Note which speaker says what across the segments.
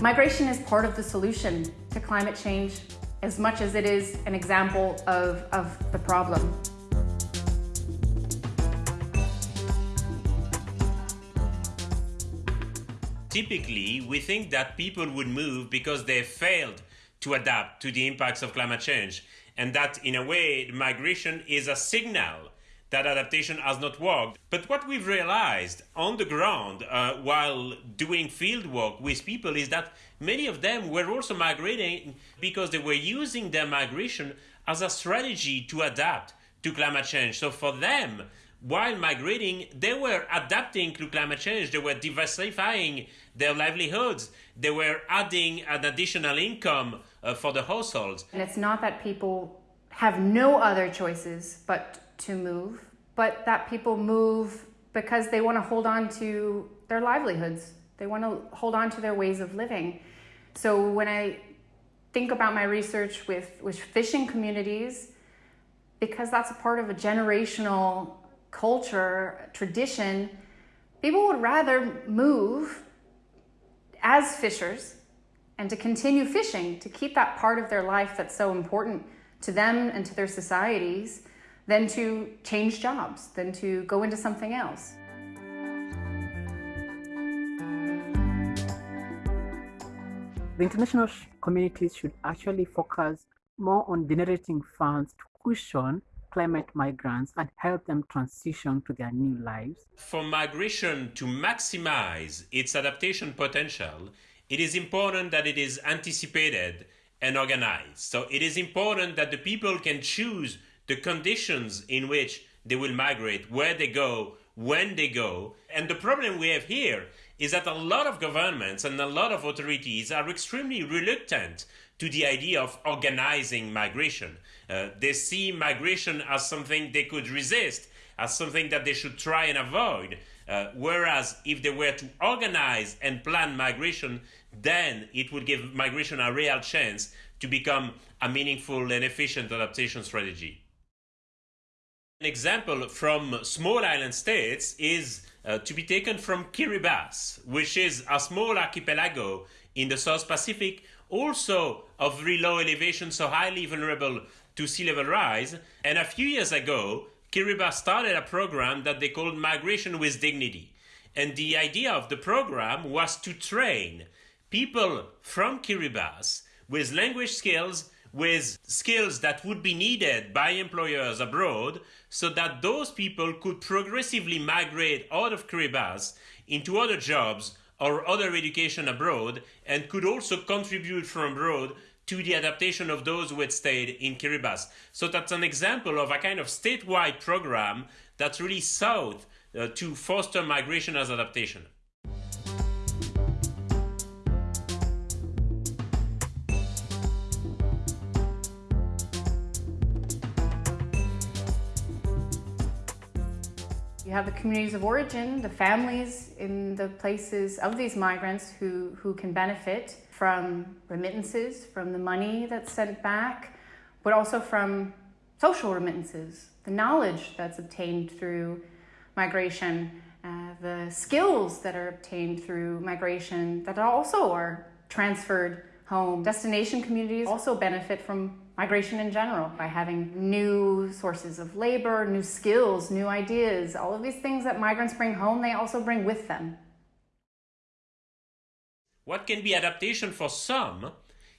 Speaker 1: Migration is part of the solution to climate change as much as it is an example of, of the problem.
Speaker 2: Typically, we think that people would move because they failed to adapt to the impacts of climate change, and that in a way, migration is a signal that adaptation has not worked. But what we've realized on the ground uh, while doing field work with people is that many of them were also migrating because they were using their migration as a strategy to adapt to climate change. So for them, while migrating, they were adapting to climate change. They were diversifying their livelihoods. They were adding an additional income uh, for the households.
Speaker 1: And it's not that people have no other choices but to move, but that people move because they want to hold on to their livelihoods. They want to hold on to their ways of living. So when I think about my research with, with fishing communities, because that's a part of a generational culture, tradition, people would rather move as fishers and to continue fishing, to keep that part of their life that's so important to them and to their societies, than to change jobs, than to go into something else.
Speaker 3: The international communities should actually focus more on generating funds to cushion climate migrants and help them transition to their new lives.
Speaker 2: For migration to maximize its adaptation potential, it is important that it is anticipated and organized. So it is important that the people can choose the conditions in which they will migrate, where they go, when they go. And the problem we have here is that a lot of governments and a lot of authorities are extremely reluctant to the idea of organizing migration. Uh, they see migration as something they could resist, as something that they should try and avoid. Uh, whereas if they were to organize and plan migration, then it would give migration a real chance to become a meaningful and efficient adaptation strategy. An example from small island states is uh, to be taken from Kiribati, which is a small archipelago in the South Pacific, also of very low elevation, so highly vulnerable to sea level rise. And a few years ago, Kiribati started a program that they called Migration with Dignity. And the idea of the program was to train people from Kiribati with language skills, with skills that would be needed by employers abroad, so that those people could progressively migrate out of Kiribati into other jobs or other education abroad and could also contribute from abroad to the adaptation of those who had stayed in Kiribati. So that's an example of a kind of statewide program that really sought uh, to foster migration as adaptation.
Speaker 1: You have the communities of origin, the families in the places of these migrants who, who can benefit from remittances, from the money that's sent back, but also from social remittances, the knowledge that's obtained through migration, uh, the skills that are obtained through migration that also are transferred home. Destination communities also benefit from migration in general by having new sources of labor, new skills, new ideas, all of these things that migrants bring home, they also bring with them.
Speaker 2: What can be adaptation for some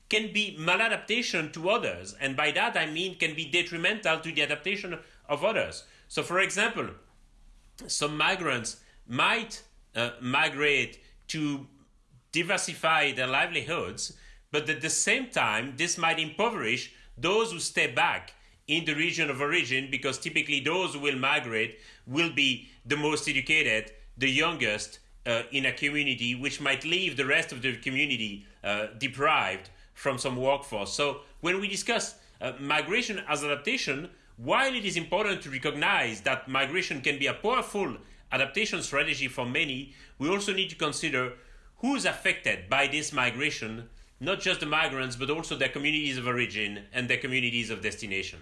Speaker 2: can be maladaptation to others, and by that I mean can be detrimental to the adaptation of others. So, for example, some migrants might uh, migrate to diversify their livelihoods, but at the same time, this might impoverish those who stay back in the region of origin, because typically those who will migrate will be the most educated, the youngest uh, in a community, which might leave the rest of the community uh, deprived from some workforce. So when we discuss uh, migration as adaptation, while it is important to recognize that migration can be a powerful adaptation strategy for many, we also need to consider who's affected by this migration not just the migrants, but also their communities of origin and their communities of destination.